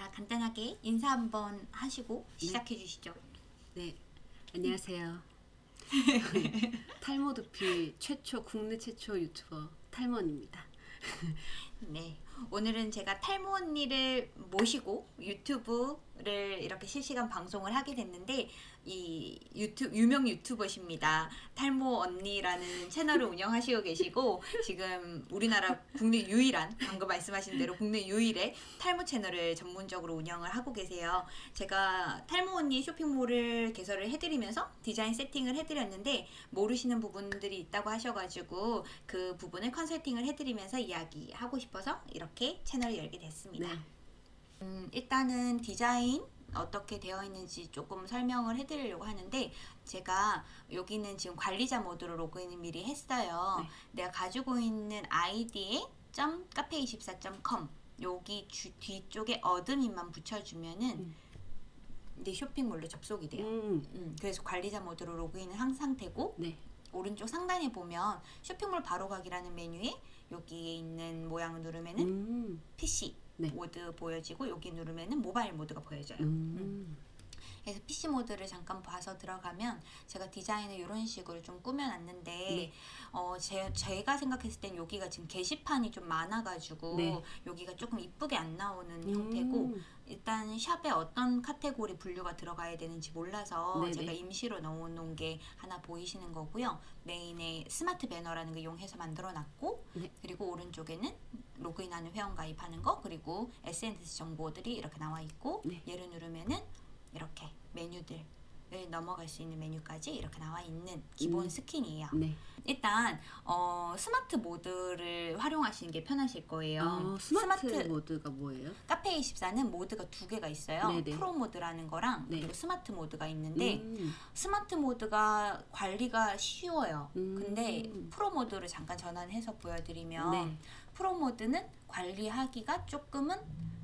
자, 간단하게 인사 한번 하시고 시작해 주시죠. 네, 안녕하세요. 탈모 두피 최초 국내 최초 유튜버 탈모입니다. 네. 오늘은 제가 탈모 언니를 모시고 유튜브 를 이렇게 실시간 방송을 하게 됐는데 이 유튜브 유명 유튜버십니다. 탈모 언니라는 채널을 운영하시고 계시고 지금 우리나라 국내 유일한 방금 말씀하신 대로 국내 유일의 탈모 채널을 전문적으로 운영을 하고 계세요. 제가 탈모 언니 쇼핑몰을 개설을 해드리면서 디자인 세팅을 해드렸는데 모르시는 부분들이 있다고 하셔가지고 그 부분을 컨설팅을 해드리면서 이야기하고 싶어서 이렇게 채널을 열게 됐습니다. 네, 음, 일단은 디자인 어떻게 되어 있는지 조금 설명을 해드리려고 하는데 제가 여기는 지금 관리자 모드로 로그인을 미리 했어요. 네. 내가 가지고 있는 아이디에 .카페24.com 여기 주, 뒤쪽에 admin만 붙여주면은 음. 내 쇼핑몰로 접속이 돼요. 음, 음, 그래서 관리자 모드로 로그인은 항상 되고 네, 오른쪽 상단에 보면 쇼핑몰 바로 가기라는 메뉴에 여기에 있는 모양을 누르면은 음, PC 네. 모드 보여지고 여기 누르면은 모바일 모드가 보여져요. 음, 그래서 PC 모드를 잠깐 봐서 들어가면 제가 디자인을 이런 식으로 좀 꾸며놨는데 네. 어, 제, 제가 생각했을 땐 여기가 지금 게시판이 좀 많아가지고 네. 여기가 조금 이쁘게 안 나오는 음, 형태고 일단 샵에 어떤 카테고리 분류가 들어가야 되는지 몰라서 네네. 제가 임시로 넣어놓은 게 하나 보이시는 거고요. 메인에 스마트 배너라는 거 이용해서 만들어놨고 네. 그리고 오른쪽에는 로그인하는 회원 가입하는 거 그리고 SNS 정보들이 이렇게 나와 있고 네. 얘를 누르면은 이렇게 메뉴들 을 넘어갈 수 있는 메뉴까지 이렇게 나와 있는 기본 음. 스킨이에요. 네. 일단 어, 스마트 모드를 활용하시는 게 편하실 거예요. 어, 스마트, 모드가 뭐예요? 카페 24는 모드가 두 개가 있어요. 네네. 프로 모드라는 거랑 네. 그리고 스마트 모드가 있는데 음, 스마트 모드가 관리가 쉬워요. 음. 근데 프로 모드를 잠깐 전환해서 보여드리면 네, 프로 모드는 관리하기가 조금은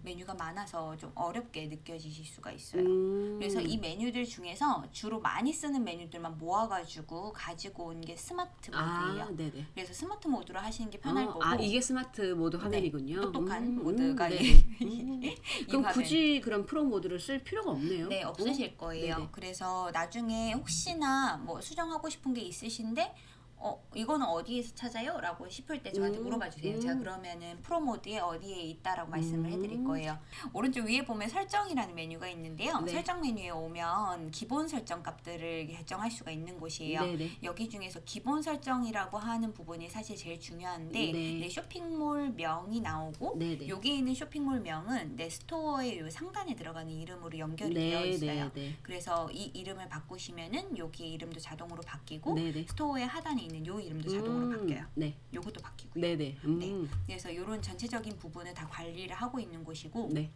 메뉴가 많아서 좀 어렵게 느껴지실 수가 있어요. 음, 그래서 이 메뉴들 중에서 주로 많이 쓰는 메뉴들만 모아가지고 가지고 온 게 스마트 모드예요. 아, 네네. 그래서 스마트 모드로 하시는 게 편할 어, 거고 아 이게 스마트 모드 화면이군요. 똑똑한 모드가 네. 이- 음. 이 그럼 화면. 굳이 그런 프로 모드를 쓸 필요가 없네요. 네, 없으실 거예요. 네네. 그래서 나중에 혹시나 뭐 수정하고 싶은 게 있으신데 어, 이거는 어디에서 찾아요? 라고 싶을 때 저한테 음, 물어봐 주세요. 음. 제가 그러면은 프로 모드에 어디에 있다라고 말씀을 음. 해드릴 거예요. 오른쪽 위에 보면 설정이라는 메뉴가 있는데요. 네. 설정 메뉴에 오면 기본 설정 값들을 결정할 수가 있는 곳이에요. 네네. 여기 중에서 기본 설정이라고 하는 부분이 사실 제일 중요한데 네. 내 쇼핑몰 명이 나오고 네네. 여기 있는 쇼핑몰 명은 내 스토어의 요 상단에 들어가는 이름으로 연결이 되어 네, 있어요. 네, 네. 그래서 이 이름을 바꾸시면은 여기 이름도 자동으로 바뀌고. 스토어의 하단에 있는 요 이름도 자동으로 음, 바뀌어요. 네, 요것도 바뀌고요. 네네. 음, 네. 네. 그래서 이런 전체적인 부분을 다 관리를 하고 있는 곳이고 네.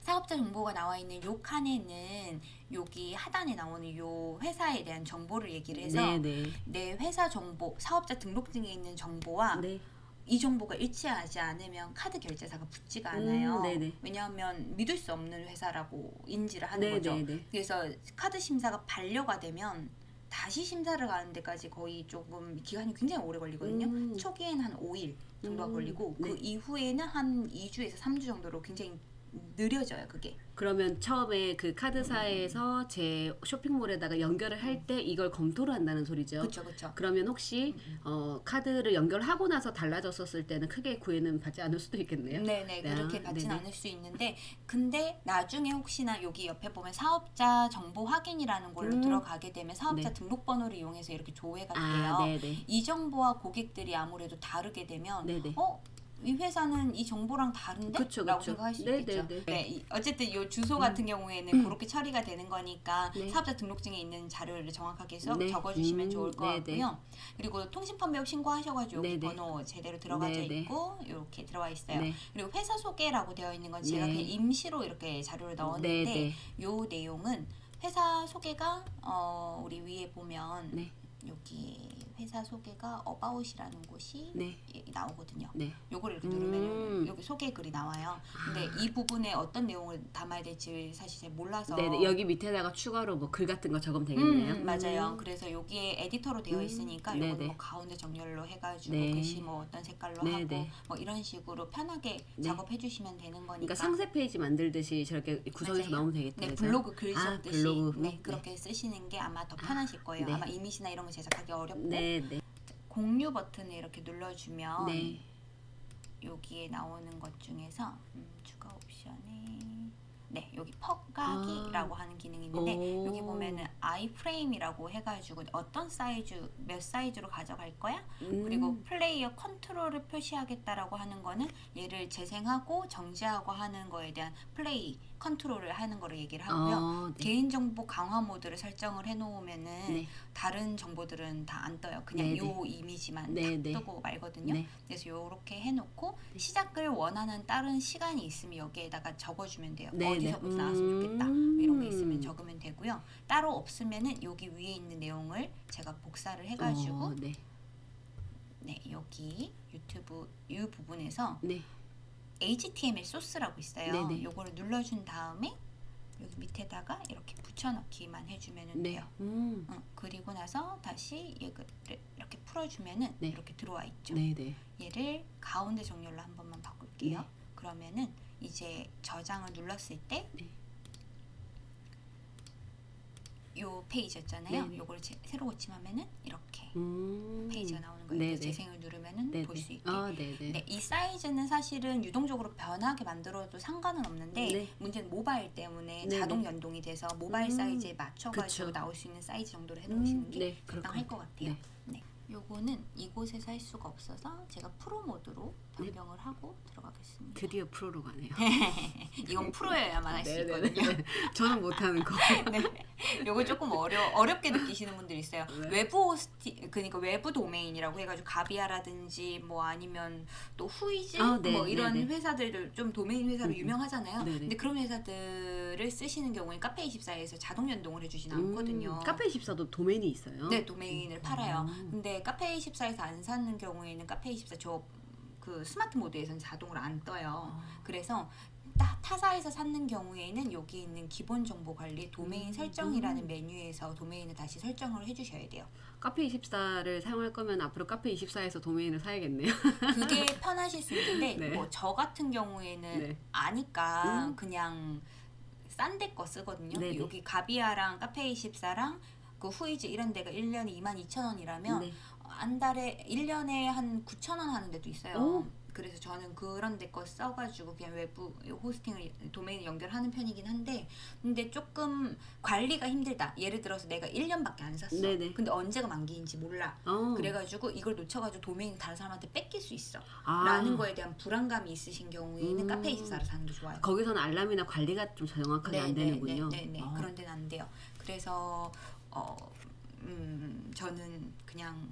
사업자 정보가 나와 있는 요 칸에는 여기 하단에 나오는 요 회사에 대한 정보를 얘기를 해서 네네. 내 회사 정보, 사업자 등록증에 있는 정보와 네. 이 정보가 일치하지 않으면 카드 결제사가 붙지가 않아요. 음. 왜냐하면 믿을 수 없는 회사라고 인지를 하는 네, 거죠. 네, 네. 그래서 카드 심사가 반려가 되면 다시 심사를 가는 데까지 거의 조금 기간이 굉장히 오래 걸리거든요. 음. 초기에는 한 5일 정도가 음, 걸리고 네. 그 이후에는 한 2주에서 3주 정도로 굉장히 느려져요, 그게. 그러면 처음에 그 카드사에서 제 쇼핑몰에다가 연결을 할 때 이걸 검토를 한다는 소리죠. 그렇죠, 그렇죠. 그러면 혹시 어, 카드를 연결하고 나서 달라졌었을 때는 크게 구애는 받지 않을 수도 있겠네요. 네네 그렇게 아, 받진 네네. 않을 수 있는데 근데 나중에 혹시나 여기 옆에 보면 사업자 정보 확인이라는 걸로 음. 들어가게 되면 사업자 네. 등록번호를 이용해서 이렇게 조회가 돼요. 아, 네네. 이 정보와 고객들이 아무래도 다르게 되면 네네. 어? 이 회사는 이 정보랑 다른데? 그쵸, 라고 그쵸. 생각할 수 네, 있겠죠. 네, 네. 네, 이- 어쨌든 이 주소 같은 경우에는 음. 그렇게 처리가 되는 거니까 네. 사업자 등록증에 있는 자료를 정확하게 써, 네. 적어주시면 음, 좋을 것 네, 같고요. 그리고 통신판매업 신고하셔가지고 여기. 번호 제대로 들어가져 네, 네. 있고 이렇게 들어와 있어요. 네. 그리고 회사 소개라고 되어 있는 건 제가 네. 그냥 임시로 이렇게 자료를 넣었는데. 요 내용은 회사 소개가 어, 우리 위에 보면 네. 여기 회사 소개가 about이라는 곳이 네. 이- 나오거든요. 네. 요거를 이렇게 음. 누르면 여기 소개 글이 나와요. 근데 이 부분에 어떤 내용을 담아야 될지 사실 잘 몰라서 네, 네. 여기 밑에다가 추가로 뭐 글 같은 거 적으면 되겠네요. 음, 맞아요. 음. 그래서 여기에 에디터로 되어 음, 있으니까 네네. 요거는 뭐 가운데 정렬로 해가지고 네. 글씨 뭐 어떤 색깔로 네네. 하고 뭐 이런 식으로 편하게 네. 작업해 주시면 되는 거니까. 그러니까 상세 페이지 만들듯이 저렇게 구성해서. 넣으면 되겠다. 네? 블로그 글 아, 썼듯이 블로그. 네, 네. 그렇게 쓰시는 게 아마 더 편하실 거예요. 네. 아마 이미지나 이런 거 제작하기 어렵고 네, 네. 공유 버튼을 이렇게 눌러주면 네. 여기에 나오는 것 중에서 음, 추가 옵션에 네 여기 퍼가기라고 하는 기능이 있는데 아. 오. 여기 보면은 iframe이라고 해가지고 어떤 사이즈 몇 사이즈로 가져갈 거야 음. 그리고 플레이어 컨트롤을 표시하겠다라고 하는 거는 얘를 재생하고 정지하고 하는 거에 대한 플레이 컨트롤을 하는 거를 얘기를 하고요 어, 네. 개인정보 강화 모드를 설정을 해놓으면은 네. 다른 정보들은 다 안 떠요. 그냥 네, 요 이미지만 네, 딱 네. 뜨고 말거든요. 네. 그래서 요렇게 해놓고 시작을 원하는 다른 시간이 있으면 여기에다가 적어주면 돼요. 네, 네. 나왔으면 좋겠다. 음. 이런 게 있으면 적으면 되고요. 따로 없으면은 여기 위에 있는 내용을 제가 복사를 해가지고 어, 네. 네 여기 유튜브 이 부분에서 네. HTML 소스라고 있어요. 네, 네. 요거를 눌러준 다음에 여기 밑에다가 이렇게 붙여넣기만 해주면 네. 돼요. 음. 어, 그리고 나서 다시 얘를 이렇게 풀어주면은 네. 이렇게 들어와 있죠. 네, 네. 얘를 가운데 정렬로 한 번만 바꿀게요. 네. 그러면은 이제 저장을 눌렀을 때 네. 요 페이지였잖아요. 네. 요걸 제- 새로 고침하면은 이렇게 음. 페이지가 나오는 거예요. 네, 네. 재생을 누르면은 네, 볼 네. 수 있게. 아, 네, 네. 네, 이 사이즈는 사실은 유동적으로 변하게 만들어도 상관은 없는데 네. 문제는 모바일 때문에 네, 자동 네. 연동이 돼서 모바일 음, 사이즈에 맞춰가지고 그쵸. 나올 수 있는 사이즈 정도로 해놓으시는 음, 게 네, 적당할. 것 같아요. 네. 네. 요거는 이곳에서 할 수가 없어서 제가 프로 모드로 변경을 하고 들어가겠습니다. 드디어 프로로 가네요. 이건 프로여야만 할수 네, 네, 있거든요. 네. 저는 못하는 거. 네. 요거 조금 어려 어렵게 느끼시는 분들 있어요. 네. 외부 hosting 그러니까 외부 도메인이라고 해가지고 가비아라든지 뭐 아니면 또 후이즈 아, 네, 뭐 이런 네, 네. 회사들도 좀 도메인 회사로 음, 음. 유명하잖아요. 네, 네. 근데 그런 회사들을 쓰시는 경우에 카페 24에서 자동 연동을 해주진 않거든요. 음, 카페 24도 도메인이 있어요. 네, 도메인을 팔아요. 음. 근데 카페24에서 안 사는 경우에는 카페24 저 그 스마트 모드에서는 자동으로 안 떠요. 아. 그래서 타- 타사에서 사는 경우에는 여기 있는 기본 정보 관리 도메인 음, 설정이라는 음. 메뉴에서 도메인을 다시 설정을 해주셔야 돼요. 카페 24를 사용할 거면 앞으로 카페 24에서 도메인을 사야겠네요. 그게 편하실 수 있는데 네. 뭐저 같은 경우에는 네. 아니까 음. 그냥 싼 데 거 쓰거든요. 네네. 여기 가비아랑 카페24랑 그 후이즈 이런 데가 1년에 22,000원이라면 네. 한 달에 1년에 한 9,000원 하는 데도 있어요. 오. 그래서 저는 그런 데 거 써가지고 그냥 외부 호스팅을 도메인 연결하는 편이긴 한데 근데 조금 관리가 힘들다. 예를 들어서 내가 1년밖에 안 샀어. 네네. 근데 언제가 만기인지 몰라. 어. 그래가지고 이걸 놓쳐가지고 도메인 다른 사람한테 뺏길 수 있어. 아. 라는 거에 대한 불안감이 있으신 경우에는 음. 카페 24를 사는 게 좋아요. 거기서는 알람이나 관리가 좀 정확하게 안 되는군요. 네, 네, 네. 아. 그런 데는 안 돼요. 그래서 어, 음, 저는 그냥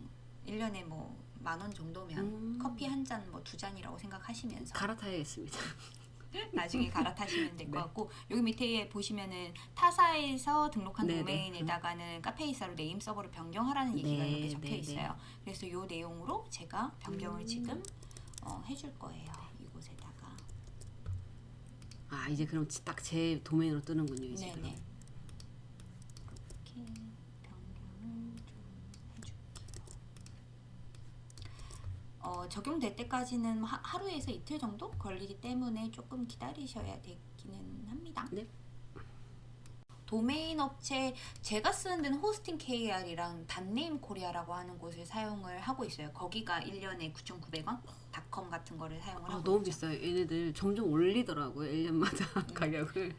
1년에 뭐 만 원 정도면 음. 커피 한 잔 뭐 두 잔이라고 생각하시면서 갈아타야겠습니다. 나중에 갈아타시면 될것 네. 같고 여기 밑에 보시면은 타사에서 등록한 네네. 도메인에다가는 카페24로 name server를 변경하라는 얘기가 네, 이렇게 적혀 네, 있어요. 그래서 이 내용으로 제가 변경을 음. 지금 어, 해줄 거예요. 이곳에다가 아 이제 그럼 딱 제 도메인으로 뜨는군요 이제. 네네. 그럼. 이렇게 변경을 좀 해줄게요. 어, 적용될 때까지는 하, 하루에서 이틀 정도 걸리기 때문에 조금 기다리셔야 되기는 합니다. 네. 도메인 업체 제가 쓰는 데는 호스팅 KR이랑 닷네임 코리아라고 하는 곳을 사용을 하고 있어요. 거기가 1년에 9,900원 닷컴 같은 거를 사용을 아, 하고 너무 있죠. 비싸요. 얘네들 점점 올리더라고요 1년마다 음. 가격을.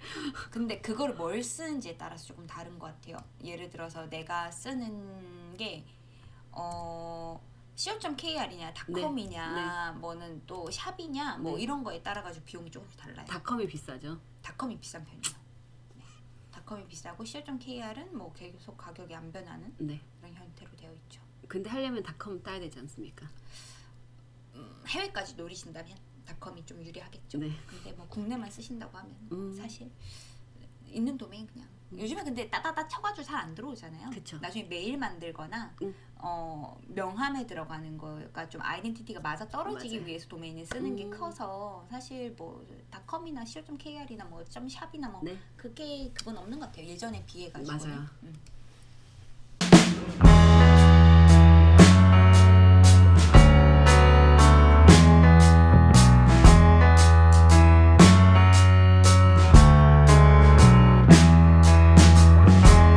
근데 그걸 뭘 쓰는지에 따라서 조금 다른 것 같아요. 예를 들어서 내가 쓰는 게 어. co.kr이냐 닷컴이냐 뭐는 또 샵이냐 뭐 네. 이런 거에 따라 가지고 비용이 조금씩 달라요. 닷컴이 비싸죠. 닷컴이 비싼 편이에요. 네. 닷컴이 비싸고 co.kr은 뭐 계속 가격이 안 변하는 네. 그런 형태로 되어 있죠. 근데 하려면 닷컴 따야 되지 않습니까? 음, 해외까지 노리신다면 닷컴이 좀 유리하겠죠. 네. 근데 뭐 국내만 쓰신다고 하면 음. 사실 있는 도메인 그냥 요즘에 근데 따다다 쳐가지고 잘 안 들어오잖아요. 그쵸. 나중에 메일 만들거나 음. 어, 명함에 들어가는 거가 좀 아이덴티티가 맞아 떨어지기 맞아요. 위해서 도메인을 쓰는 게 음. 커서 사실 뭐 닷컴이나 co.kr이나 뭐 .샵이나 뭐 네. 그게 그건 없는 것 같아요. 예전에 비해 가지고. 맞아요. 음.